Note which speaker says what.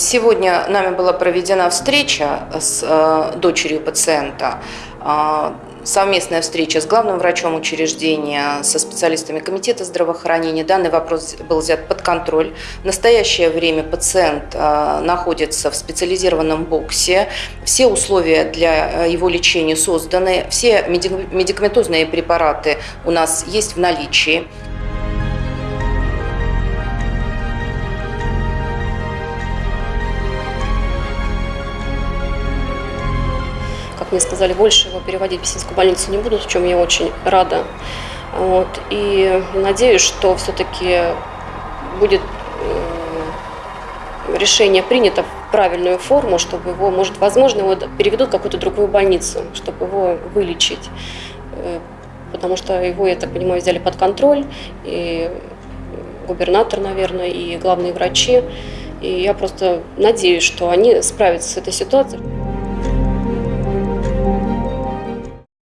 Speaker 1: Сегодня нами была проведена встреча с э, дочерью пациента. Э, совместная встреча с главным врачом учреждения, со специалистами комитета здравоохранения. Данный вопрос был взят под контроль. В настоящее время пациент э, находится в специализированном боксе. Все условия для его лечения созданы. Все медикаментозные препараты у нас есть в наличии.
Speaker 2: Мне сказали, больше его переводить в Песинскую больницу не будут, в чем я очень рада. Вот. И надеюсь, что все-таки будет э, решение принято в правильную форму, чтобы его, может, возможно, его переведут в какую-то другую больницу, чтобы его вылечить. Э, потому что его, я так понимаю, взяли под контроль, и губернатор, наверное, и главные врачи. И я просто надеюсь, что они справятся с этой ситуацией.